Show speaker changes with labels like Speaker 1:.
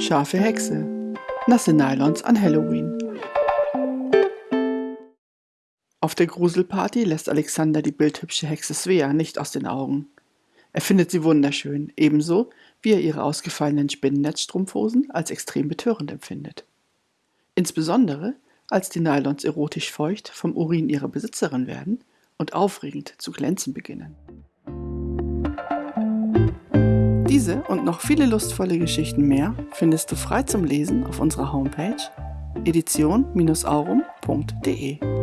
Speaker 1: Scharfe Hexe. Nasse Nylons an Halloween. Auf der Gruselparty lässt Alexander die bildhübsche Hexe Svea nicht aus den Augen. Er findet sie wunderschön, ebenso wie er ihre ausgefallenen Spinnennetzstrumpfhosen als extrem betörend empfindet. Insbesondere, als die Nylons erotisch feucht vom Urin ihrer Besitzerin werden und aufregend zu glänzen beginnen. Diese und noch viele lustvolle Geschichten mehr findest du frei zum Lesen auf unserer Homepage edition-aurum.de.